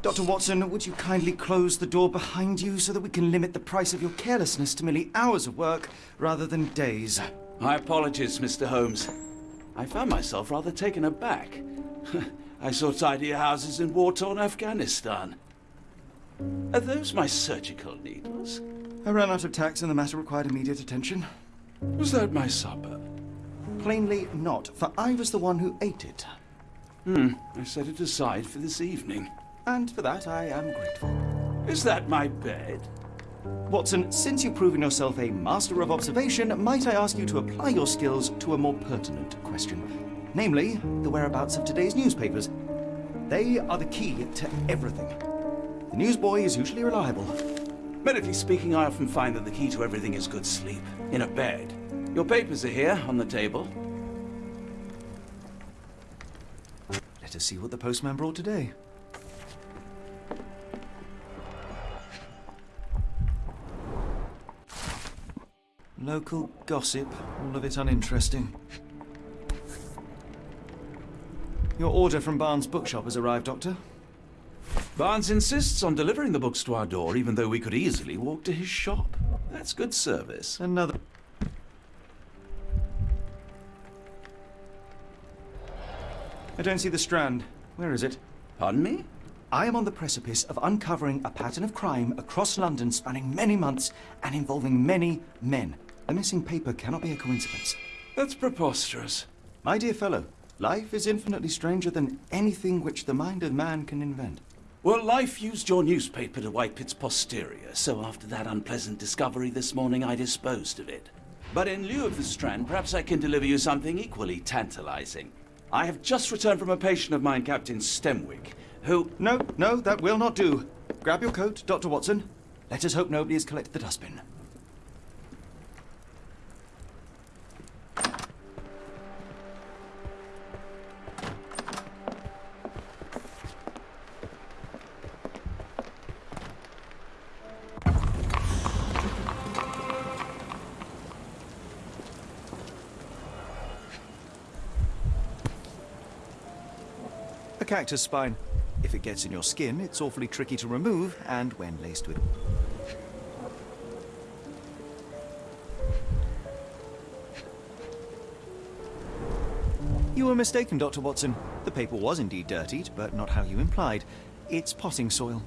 Dr. Watson, would you kindly close the door behind you so that we can limit the price of your carelessness to merely hours of work rather than days? My apologies, Mr. Holmes. I found myself rather taken aback. I saw tidier houses in war-torn Afghanistan. Are those my surgical needles? I ran out of tacks and the matter required immediate attention. Was that my supper? Plainly not, for I was the one who ate it. Hmm, I set it aside for this evening. And for that I am grateful. Is that my bed? Watson, since you've proven yourself a master of observation, might I ask you to apply your skills to a more pertinent question? Namely, the whereabouts of today's newspapers. They are the key to everything. The newsboy is usually reliable. Medically speaking, I often find that the key to everything is good sleep. In a bed. Your papers are here, on the table. Let us see what the postman brought today. Local gossip, all of it uninteresting. Your order from Barnes' bookshop has arrived, Doctor. Barnes insists on delivering the books to our door, even though we could easily walk to his shop. That's good service. Another. I don't see the strand. Where is it? Pardon me? I am on the precipice of uncovering a pattern of crime across London spanning many months and involving many men. The missing paper cannot be a coincidence. That's preposterous. My dear fellow, life is infinitely stranger than anything which the mind of man can invent. Well, life used your newspaper to wipe its posterior, so after that unpleasant discovery this morning, I disposed of it. But in lieu of the strand, perhaps I can deliver you something equally tantalizing. I have just returned from a patient of mine, Captain Stemwick, who... No, no, that will not do. Grab your coat, Dr. Watson. Let us hope nobody has collected the dustbin. Cactus spine. If it gets in your skin, it's awfully tricky to remove, and when laced with... You were mistaken, Dr. Watson. The paper was indeed dirtied, but not how you implied. It's potting soil.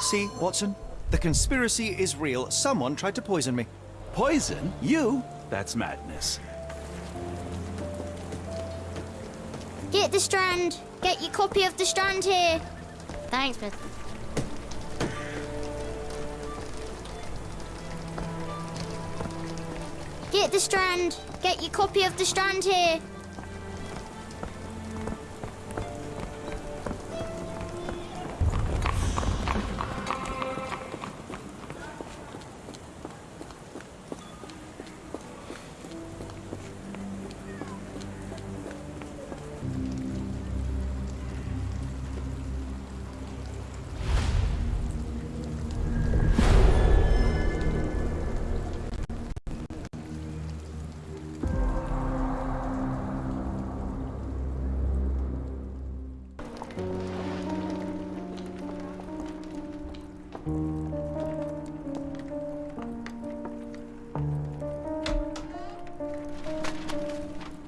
See, Watson? The conspiracy is real. Someone tried to poison me. Poison? You? That's madness. Get the strand. Get your copy of the strand here. Thanks, Miss. Get the strand. Get your copy of the strand here.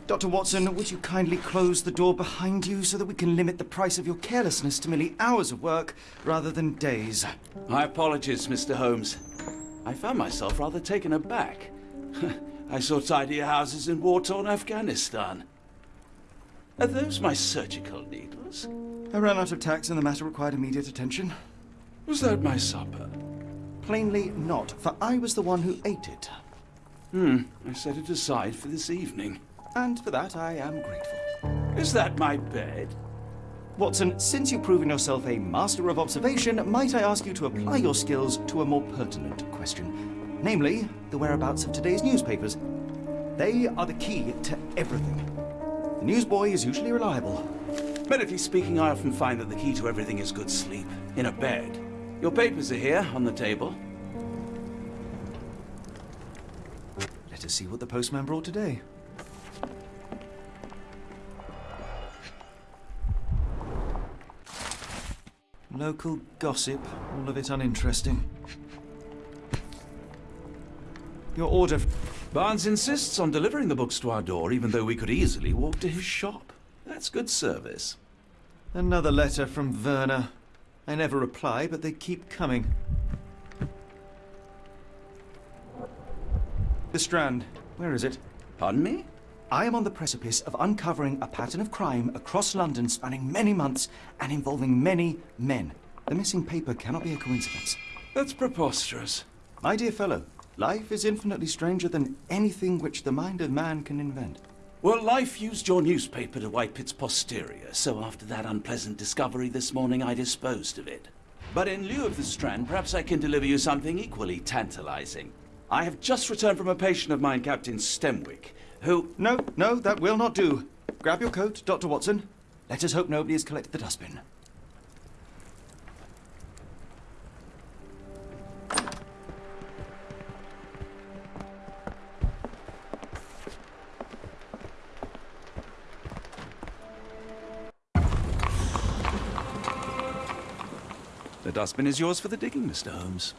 Dr. Watson, would you kindly close the door behind you so that we can limit the price of your carelessness to merely hours of work rather than days? My apologies, Mr. Holmes. I found myself rather taken aback. I saw tidier houses in war-torn Afghanistan. Are those my surgical needles? I ran out of tacks and the matter required immediate attention. Was that my supper? Plainly not, for I was the one who ate it. Hmm, I set it aside for this evening. And for that I am grateful. Is that my bed? Watson, since you've proven yourself a master of observation, might I ask you to apply your skills to a more pertinent question? Namely, the whereabouts of today's newspapers. They are the key to everything. The newsboy is usually reliable. Medically speaking, I often find that the key to everything is good sleep. In a bed. Your papers are here, on the table. Let us see what the postman brought today. Local gossip, all of it uninteresting. Your order. Barnes insists on delivering the books to our door, even though we could easily walk to his shop. That's good service. Another letter from Werner. I never reply, but they keep coming. The Strand. Where is it? Pardon me? I am on the precipice of uncovering a pattern of crime across London spanning many months and involving many men. The missing paper cannot be a coincidence. That's preposterous. My dear fellow, life is infinitely stranger than anything which the mind of man can invent. Well, life used your newspaper to wipe its posterior, so after that unpleasant discovery this morning, I disposed of it. But in lieu of the Strand, perhaps I can deliver you something equally tantalizing. I have just returned from a patient of mine, Captain Stemwick, who... No, no, that will not do. Grab your coat, Dr. Watson. Let us hope nobody has collected the dustbin. The dustbin is yours for the digging, Mr. Holmes.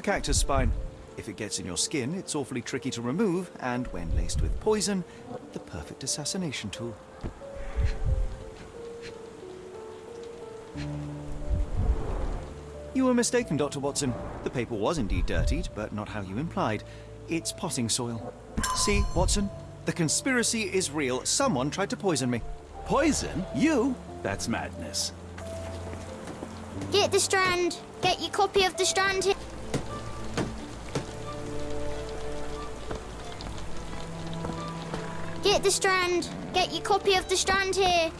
A cactus spine. If it gets in your skin, it's awfully tricky to remove, and when laced with poison, the perfect assassination tool. You were mistaken, Dr. Watson. The paper was indeed dirtied, but not how you implied. It's potting soil. See, Watson? The conspiracy is real. Someone tried to poison me. Poison? You? That's madness. Get the Strand. Get your copy of the Strand here. The Strand. Get your copy of the Strand here.